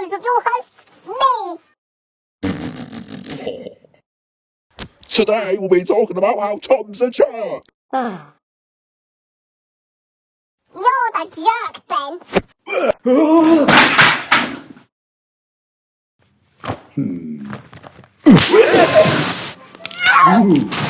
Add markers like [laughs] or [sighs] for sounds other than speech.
ears of your host, me. Today we'll be talking about how Tom's a jerk. [sighs] You're the jerk, then. [sighs] Hmm. [laughs]